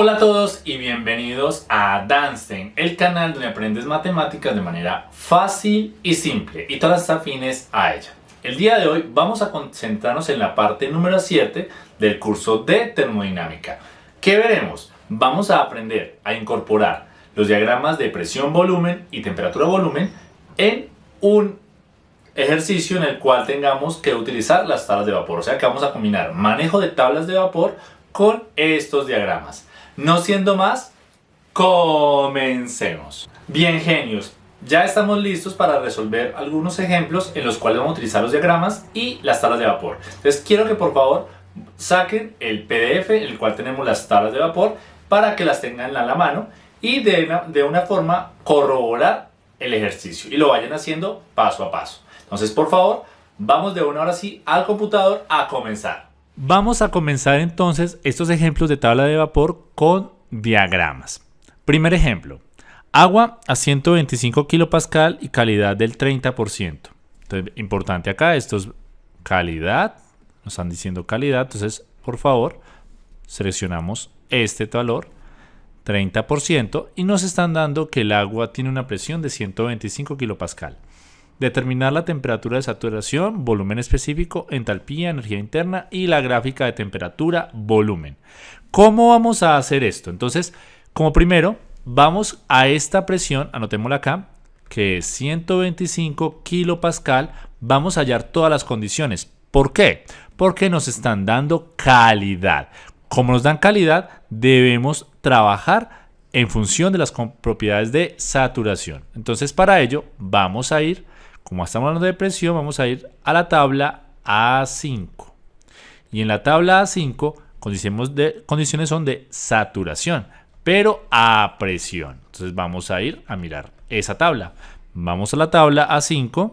Hola a todos y bienvenidos a Danstein, el canal donde aprendes matemáticas de manera fácil y simple y todas afines a ella. El día de hoy vamos a concentrarnos en la parte número 7 del curso de termodinámica. ¿Qué veremos? Vamos a aprender a incorporar los diagramas de presión-volumen y temperatura-volumen en un ejercicio en el cual tengamos que utilizar las tablas de vapor. O sea que vamos a combinar manejo de tablas de vapor con estos diagramas. No siendo más, comencemos. Bien genios, ya estamos listos para resolver algunos ejemplos en los cuales vamos a utilizar los diagramas y las tablas de vapor. Entonces quiero que por favor saquen el PDF en el cual tenemos las tablas de vapor para que las tengan a la mano y de una, de una forma corroborar el ejercicio y lo vayan haciendo paso a paso. Entonces por favor, vamos de una hora sí al computador a comenzar. Vamos a comenzar entonces estos ejemplos de tabla de vapor con diagramas. Primer ejemplo, agua a 125 kilopascal y calidad del 30%. Entonces, importante acá, esto es calidad, nos están diciendo calidad, entonces por favor seleccionamos este valor 30% y nos están dando que el agua tiene una presión de 125 kilopascal. Determinar la temperatura de saturación, volumen específico, entalpía, energía interna y la gráfica de temperatura, volumen. ¿Cómo vamos a hacer esto? Entonces, como primero, vamos a esta presión, anotémosla acá, que es 125 kilopascal, vamos a hallar todas las condiciones. ¿Por qué? Porque nos están dando calidad. Como nos dan calidad, debemos trabajar en función de las propiedades de saturación. Entonces, para ello, vamos a ir como estamos hablando de presión, vamos a ir a la tabla A5. Y en la tabla A5, condiciones, condiciones son de saturación, pero a presión. Entonces vamos a ir a mirar esa tabla. Vamos a la tabla A5.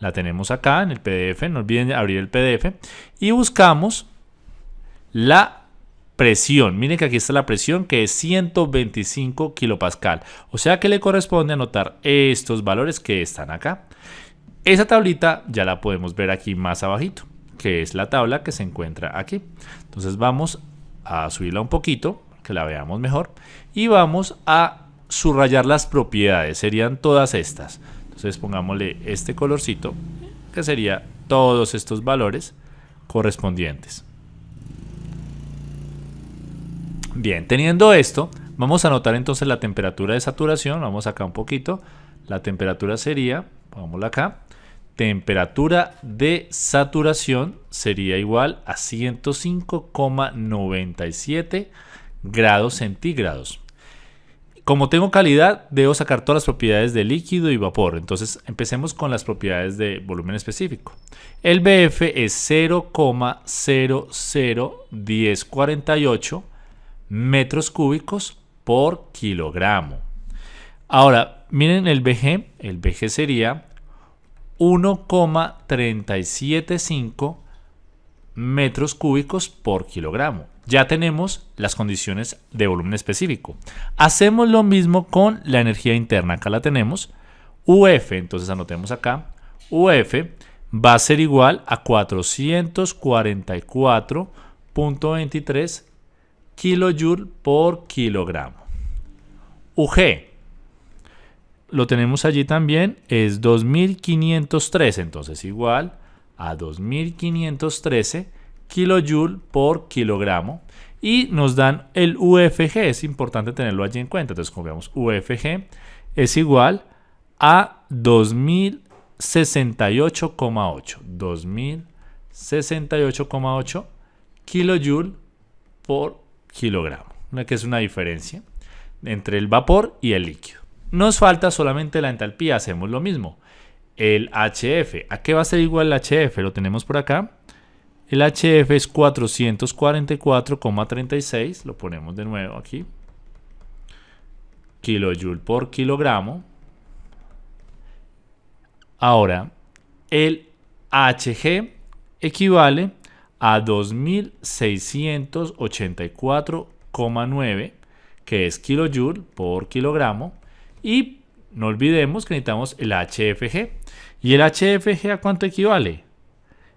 La tenemos acá en el PDF. No olviden abrir el PDF. Y buscamos la presión. Miren que aquí está la presión que es 125 kilopascal. O sea que le corresponde anotar estos valores que están acá. Esa tablita ya la podemos ver aquí más abajito, que es la tabla que se encuentra aquí. Entonces vamos a subirla un poquito, que la veamos mejor. Y vamos a subrayar las propiedades, serían todas estas. Entonces pongámosle este colorcito, que sería todos estos valores correspondientes. Bien, teniendo esto, vamos a anotar entonces la temperatura de saturación. Vamos acá un poquito. La temperatura sería, pongámosla acá, temperatura de saturación sería igual a 105,97 grados centígrados. Como tengo calidad, debo sacar todas las propiedades de líquido y vapor. Entonces, empecemos con las propiedades de volumen específico. El BF es 0,001048 metros cúbicos por kilogramo. Ahora, miren el BG, el BG sería 1,375 metros cúbicos por kilogramo. Ya tenemos las condiciones de volumen específico. Hacemos lo mismo con la energía interna. Acá la tenemos. UF, entonces anotemos acá. UF va a ser igual a 444.23 kilojoule por kilogramo. UG, lo tenemos allí también, es 2513, entonces igual a 2513 kilojoule por kilogramo. Y nos dan el UFG, es importante tenerlo allí en cuenta. Entonces, como vemos, UFG es igual a 2068,8. 2068,8 kilojoule por kilogramo, que es una diferencia entre el vapor y el líquido. Nos falta solamente la entalpía, hacemos lo mismo. El HF, ¿a qué va a ser igual el HF? Lo tenemos por acá. El HF es 444,36, lo ponemos de nuevo aquí. Kilojoule por kilogramo. Ahora, el HG equivale a 2684,9 que es kilojoule por kilogramo y no olvidemos que necesitamos el HFG y el HFG a cuánto equivale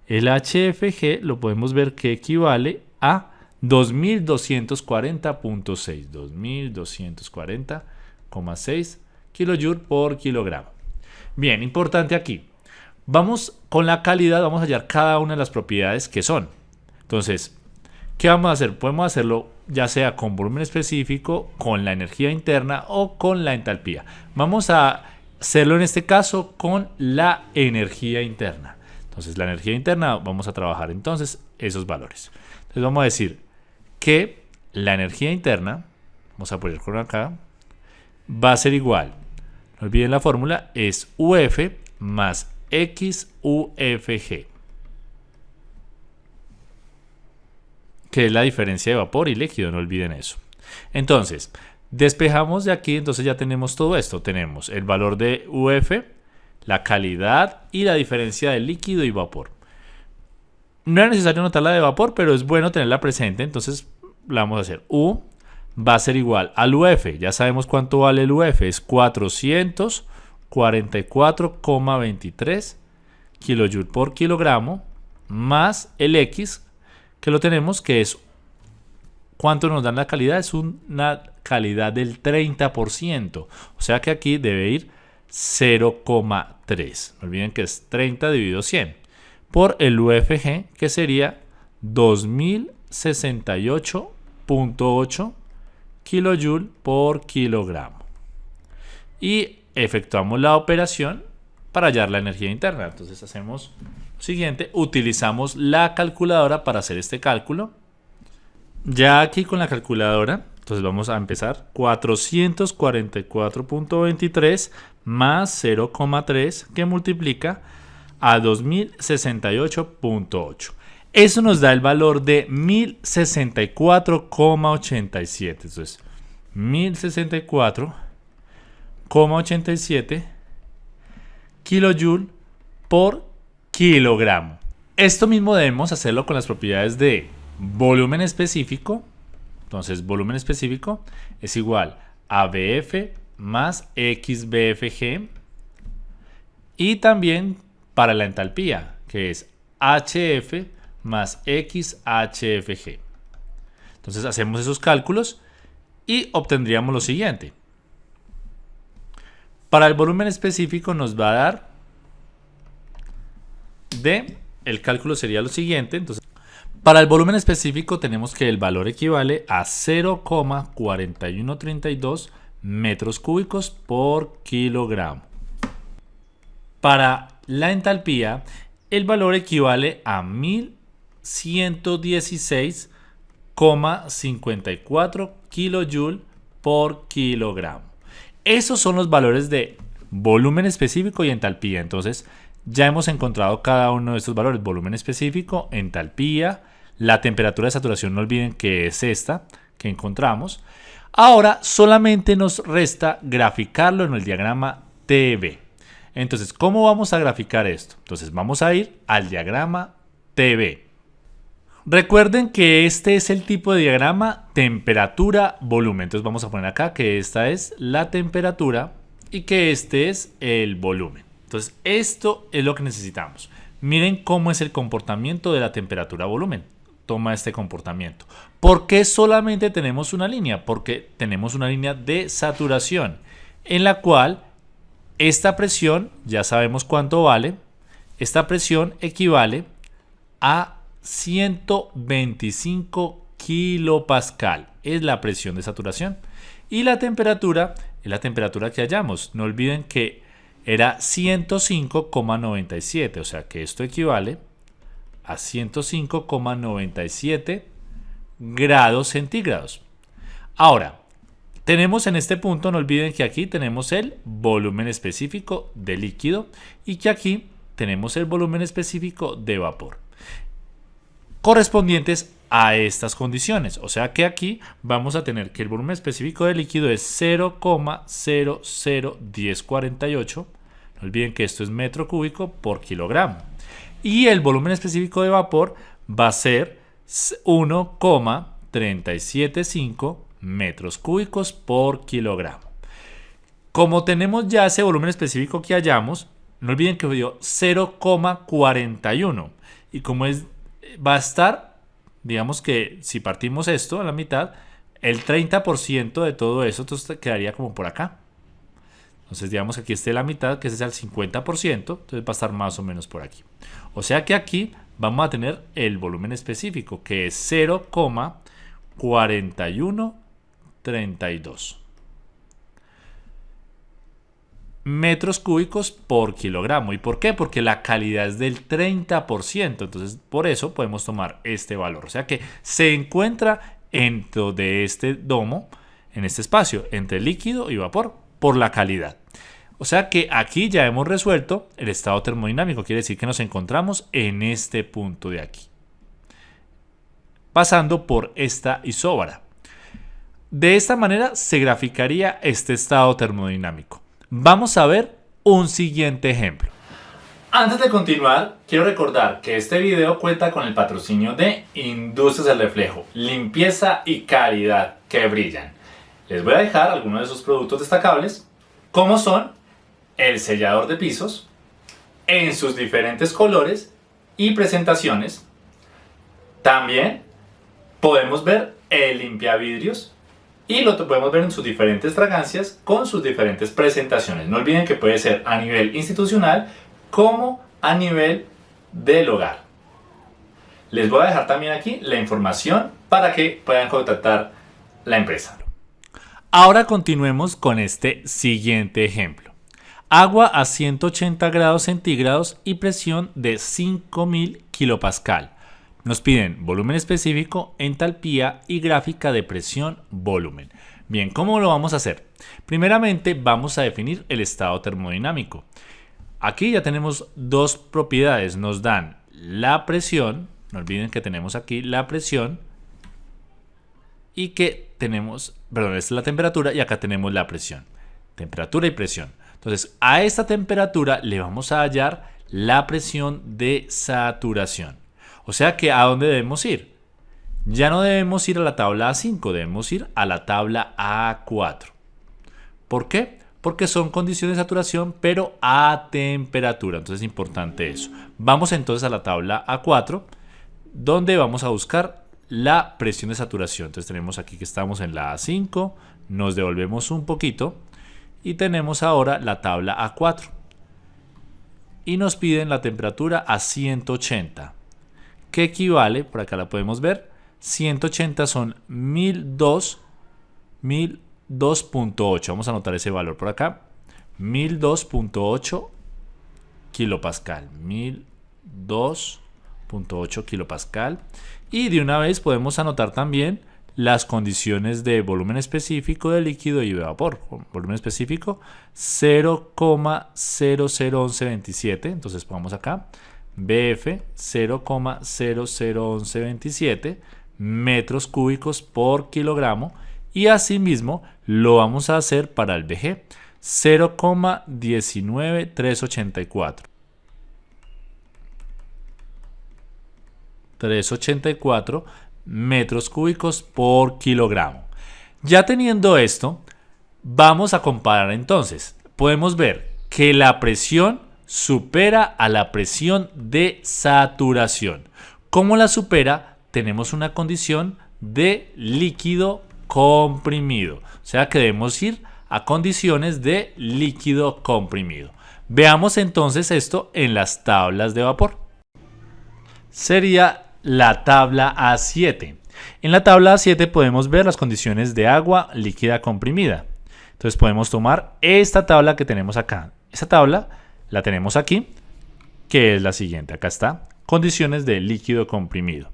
el HFG lo podemos ver que equivale a 2240.6, 2240,6 kJ por kilogramo. Bien, importante aquí. Vamos con la calidad, vamos a hallar cada una de las propiedades que son. Entonces, ¿qué vamos a hacer? Podemos hacerlo ya sea con volumen específico, con la energía interna o con la entalpía. Vamos a hacerlo en este caso con la energía interna. Entonces, la energía interna, vamos a trabajar entonces esos valores. Entonces, vamos a decir que la energía interna, vamos a poner con acá, va a ser igual, no olviden la fórmula, es UF más XUFG, que es la diferencia de vapor y líquido, no olviden eso. Entonces, despejamos de aquí, entonces ya tenemos todo esto. Tenemos el valor de UF, la calidad y la diferencia de líquido y vapor. No es necesario notar la de vapor, pero es bueno tenerla presente. Entonces la vamos a hacer. U va a ser igual al UF. Ya sabemos cuánto vale el UF. Es 444,23 kJ por kilogramo más el X que lo tenemos que es ¿Cuánto nos dan la calidad? Es una calidad del 30%. O sea que aquí debe ir 0,3. No olviden que es 30 dividido 100 por el UFG, que sería 2068.8 kJ por kilogramo. Y efectuamos la operación para hallar la energía interna. Entonces hacemos siguiente, utilizamos la calculadora para hacer este cálculo. Ya aquí con la calculadora, entonces vamos a empezar 444.23 más 0,3 que multiplica a 2068.8. Eso nos da el valor de 1064,87. Entonces, 1064,87 kilojoule por kilogramo. Esto mismo debemos hacerlo con las propiedades de volumen específico. Entonces, volumen específico es igual a BF más XBFG. Y también para la entalpía, que es HF más XHFG. Entonces hacemos esos cálculos y obtendríamos lo siguiente. Para el volumen específico nos va a dar de, el cálculo sería lo siguiente, entonces para el volumen específico tenemos que el valor equivale a 0,4132 metros cúbicos por kilogramo. Para la entalpía, el valor equivale a 1116,54 kJ por kilogramo. Esos son los valores de volumen específico y entalpía. Entonces, ya hemos encontrado cada uno de estos valores. Volumen específico, entalpía, la temperatura de saturación, no olviden que es esta que encontramos. Ahora solamente nos resta graficarlo en el diagrama TV. Entonces, ¿cómo vamos a graficar esto? Entonces, vamos a ir al diagrama TV. Recuerden que este es el tipo de diagrama temperatura-volumen. Entonces, vamos a poner acá que esta es la temperatura y que este es el volumen. Entonces, esto es lo que necesitamos. Miren cómo es el comportamiento de la temperatura-volumen. Toma este comportamiento. ¿Por qué solamente tenemos una línea? Porque tenemos una línea de saturación en la cual esta presión, ya sabemos cuánto vale, esta presión equivale a 125 kilopascal. Es la presión de saturación. Y la temperatura es la temperatura que hallamos. No olviden que era 105,97. O sea que esto equivale a 105,97 grados centígrados. Ahora, tenemos en este punto, no olviden que aquí tenemos el volumen específico de líquido y que aquí tenemos el volumen específico de vapor correspondientes a estas condiciones. O sea que aquí vamos a tener que el volumen específico de líquido es 0,001048. No olviden que esto es metro cúbico por kilogramo. Y el volumen específico de vapor va a ser 1,375 metros cúbicos por kilogramo. Como tenemos ya ese volumen específico que hallamos, no olviden que dio 0,41 y como es, va a estar digamos que si partimos esto a la mitad, el 30% de todo eso entonces quedaría como por acá. Entonces digamos que aquí esté la mitad, que es el 50%, entonces va a estar más o menos por aquí. O sea que aquí vamos a tener el volumen específico, que es 0,4132 metros cúbicos por kilogramo. ¿Y por qué? Porque la calidad es del 30%. Entonces, por eso podemos tomar este valor. O sea que se encuentra dentro de este domo, en este espacio, entre líquido y vapor, por la calidad. O sea que aquí ya hemos resuelto el estado termodinámico. Quiere decir que nos encontramos en este punto de aquí. Pasando por esta isóbara. De esta manera se graficaría este estado termodinámico. Vamos a ver un siguiente ejemplo. Antes de continuar, quiero recordar que este video cuenta con el patrocinio de Industrias del Reflejo, limpieza y calidad que brillan. Les voy a dejar algunos de sus productos destacables, como son el sellador de pisos, en sus diferentes colores y presentaciones. También podemos ver el limpiavidrios y lo podemos ver en sus diferentes fragancias con sus diferentes presentaciones. No olviden que puede ser a nivel institucional como a nivel del hogar. Les voy a dejar también aquí la información para que puedan contactar la empresa. Ahora continuemos con este siguiente ejemplo. Agua a 180 grados centígrados y presión de 5000 kilopascal. Nos piden volumen específico, entalpía y gráfica de presión volumen. Bien, ¿cómo lo vamos a hacer? Primeramente vamos a definir el estado termodinámico. Aquí ya tenemos dos propiedades. Nos dan la presión, no olviden que tenemos aquí la presión y que tenemos, perdón, esta es la temperatura y acá tenemos la presión. Temperatura y presión. Entonces, a esta temperatura le vamos a hallar la presión de saturación. O sea que ¿a dónde debemos ir? Ya no debemos ir a la tabla A5, debemos ir a la tabla A4. ¿Por qué? Porque son condiciones de saturación, pero a temperatura. Entonces es importante eso. Vamos entonces a la tabla A4, donde vamos a buscar la presión de saturación. Entonces tenemos aquí que estamos en la A5, nos devolvemos un poquito y tenemos ahora la tabla A4. Y nos piden la temperatura a 180 que equivale, por acá la podemos ver, 180 son 1002, 1002.8. Vamos a anotar ese valor por acá. 1002.8 kilopascal. 1002.8 kilopascal. Y de una vez podemos anotar también las condiciones de volumen específico de líquido y de vapor. Volumen específico 0,001127. Entonces pongamos acá BF 0,001127 metros cúbicos por kilogramo y asimismo lo vamos a hacer para el BG 0,19384 384 metros cúbicos por kilogramo. Ya teniendo esto, vamos a comparar entonces. Podemos ver que la presión supera a la presión de saturación. ¿Cómo la supera? Tenemos una condición de líquido comprimido. O sea que debemos ir a condiciones de líquido comprimido. Veamos entonces esto en las tablas de vapor. Sería la tabla A7. En la tabla A7 podemos ver las condiciones de agua líquida comprimida. Entonces podemos tomar esta tabla que tenemos acá. Esta tabla la tenemos aquí, que es la siguiente. Acá está, condiciones de líquido comprimido,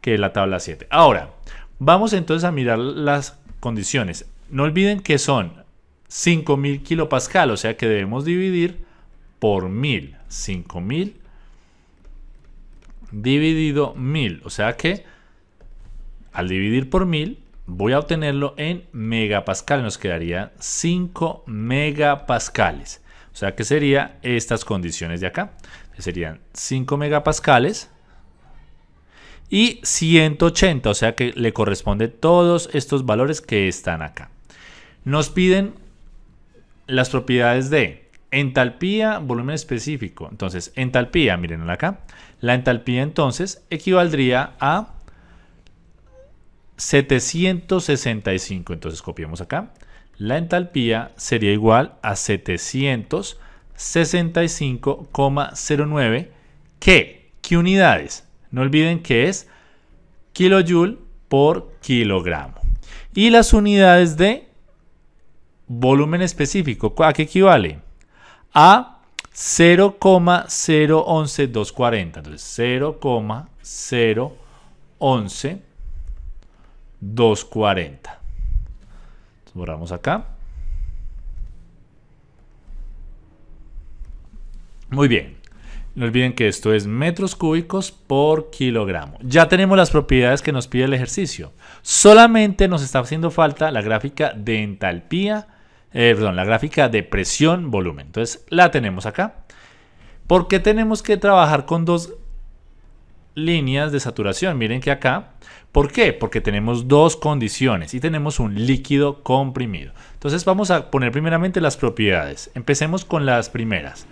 que es la tabla 7. Ahora, vamos entonces a mirar las condiciones. No olviden que son 5000 kilopascal, o sea que debemos dividir por 1000. 5000 dividido 1000, o sea que al dividir por 1000 voy a obtenerlo en megapascal, nos quedaría 5 megapascales. O sea que serían estas condiciones de acá. serían 5 megapascales y 180, o sea que le corresponde todos estos valores que están acá. Nos piden las propiedades de entalpía, volumen específico. Entonces, entalpía, miren acá. La entalpía entonces equivaldría a 765. Entonces copiamos acá. La entalpía sería igual a 765,09. ¿Qué? ¿Qué unidades? No olviden que es kilojoule por kilogramo. Y las unidades de volumen específico, ¿a qué equivale? A 0,011240. Entonces 0,011240. Borramos acá. Muy bien. No olviden que esto es metros cúbicos por kilogramo. Ya tenemos las propiedades que nos pide el ejercicio. Solamente nos está haciendo falta la gráfica de entalpía, eh, perdón, la gráfica de presión volumen. Entonces la tenemos acá. ¿Por qué tenemos que trabajar con dos líneas de saturación? Miren que acá. ¿Por qué? Porque tenemos dos condiciones y tenemos un líquido comprimido. Entonces vamos a poner primeramente las propiedades. Empecemos con las primeras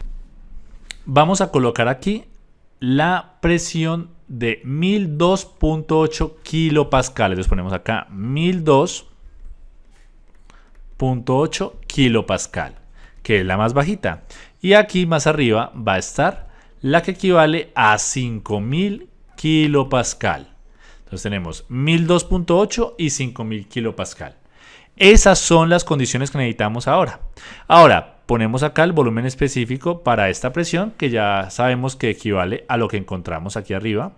vamos a colocar aquí la presión de 1002.8 kilopascales. Entonces ponemos acá 1002.8 kilopascal, que es la más bajita. Y aquí más arriba va a estar la que equivale a 5000 kilopascal. Entonces tenemos 1002.8 y 5000 kilopascal. Esas son las condiciones que necesitamos ahora. Ahora, ponemos acá el volumen específico para esta presión, que ya sabemos que equivale a lo que encontramos aquí arriba,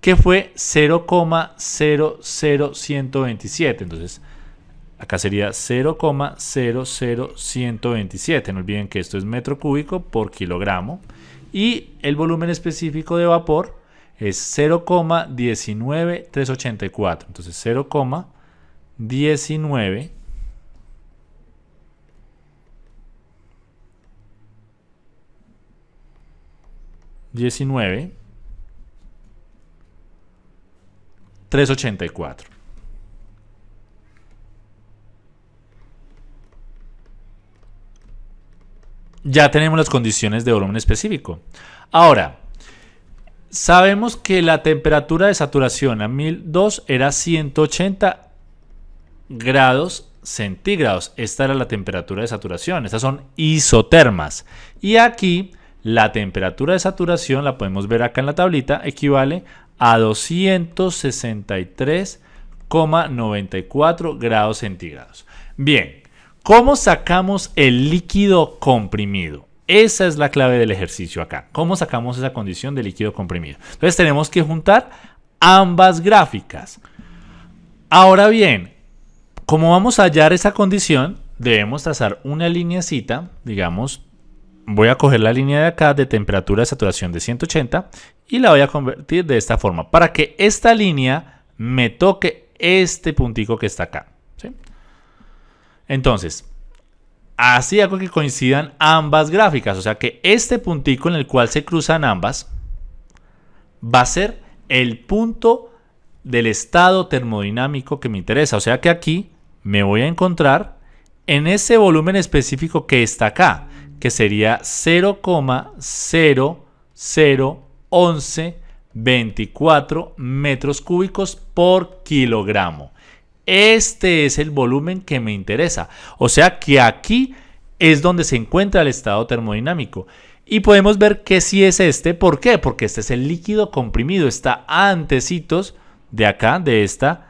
que fue 0,00127. Entonces, acá sería 0,00127. No olviden que esto es metro cúbico por kilogramo. Y el volumen específico de vapor es 0,19384. Entonces, 0,19 19 384. Ya tenemos las condiciones de volumen específico. Ahora, sabemos que la temperatura de saturación a 1002 era 180 grados centígrados. Esta era la temperatura de saturación. Estas son isotermas. Y aquí la temperatura de saturación, la podemos ver acá en la tablita, equivale a 263,94 grados centígrados. Bien, ¿cómo sacamos el líquido comprimido? Esa es la clave del ejercicio acá. ¿Cómo sacamos esa condición de líquido comprimido? Entonces tenemos que juntar ambas gráficas. Ahora bien, como vamos a hallar esa condición, debemos trazar una lineacita, digamos, voy a coger la línea de acá de temperatura de saturación de 180 y la voy a convertir de esta forma para que esta línea me toque este puntico que está acá. Entonces, así hago que coincidan ambas gráficas, o sea que este puntico en el cual se cruzan ambas va a ser el punto del estado termodinámico que me interesa, o sea que aquí me voy a encontrar en ese volumen específico que está acá que sería 0,001124 metros cúbicos por kilogramo. Este es el volumen que me interesa. O sea que aquí es donde se encuentra el estado termodinámico. Y podemos ver que si es este. ¿Por qué? Porque este es el líquido comprimido. Está antecitos de acá, de esta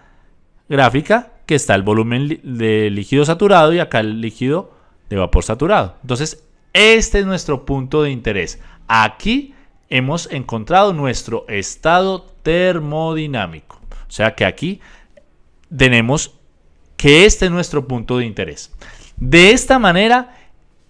gráfica, que está el volumen de líquido saturado y acá el líquido de vapor saturado. Entonces, este es nuestro punto de interés. Aquí hemos encontrado nuestro estado termodinámico. O sea que aquí tenemos que este es nuestro punto de interés. De esta manera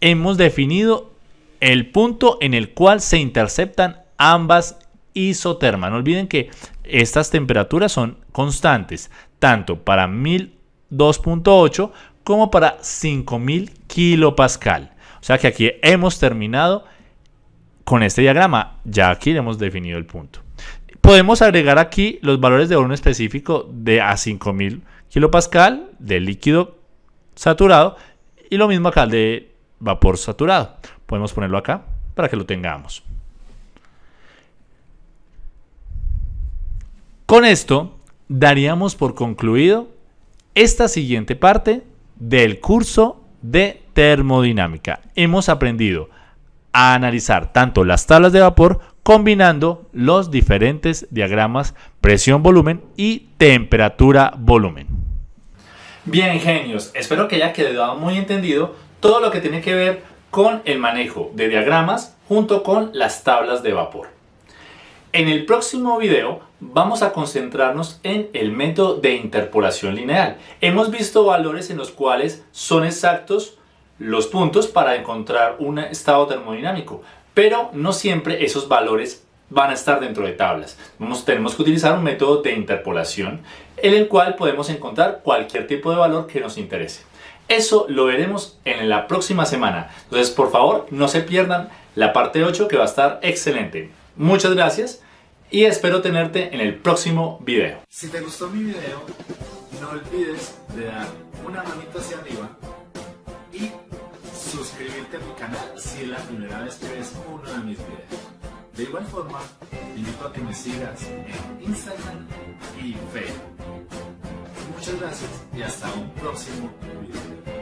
hemos definido el punto en el cual se interceptan ambas isotermas. No olviden que estas temperaturas son constantes, tanto para 1002.8 como para 5000 kilopascal. O sea que aquí hemos terminado con este diagrama. Ya aquí hemos definido el punto. Podemos agregar aquí los valores de volumen específico de a 5000 kilopascal de líquido saturado y lo mismo acá de vapor saturado. Podemos ponerlo acá para que lo tengamos. Con esto daríamos por concluido esta siguiente parte del curso de termodinámica. Hemos aprendido a analizar tanto las tablas de vapor combinando los diferentes diagramas presión-volumen y temperatura-volumen. Bien, genios, espero que haya quedado muy entendido todo lo que tiene que ver con el manejo de diagramas junto con las tablas de vapor. En el próximo video vamos a concentrarnos en el método de interpolación lineal. Hemos visto valores en los cuales son exactos los puntos para encontrar un estado termodinámico, pero no siempre esos valores van a estar dentro de tablas. tenemos que utilizar un método de interpolación en el cual podemos encontrar cualquier tipo de valor que nos interese. Eso lo veremos en la próxima semana. Entonces, por favor, no se pierdan la parte 8 que va a estar excelente. Muchas gracias y espero tenerte en el próximo video. Si te gustó mi video, no olvides de dar una manita hacia arriba y suscribirte a mi canal si es la primera vez que ves uno de mis videos. De igual forma, te invito a que me sigas en Instagram y Facebook. Muchas gracias y hasta un próximo video.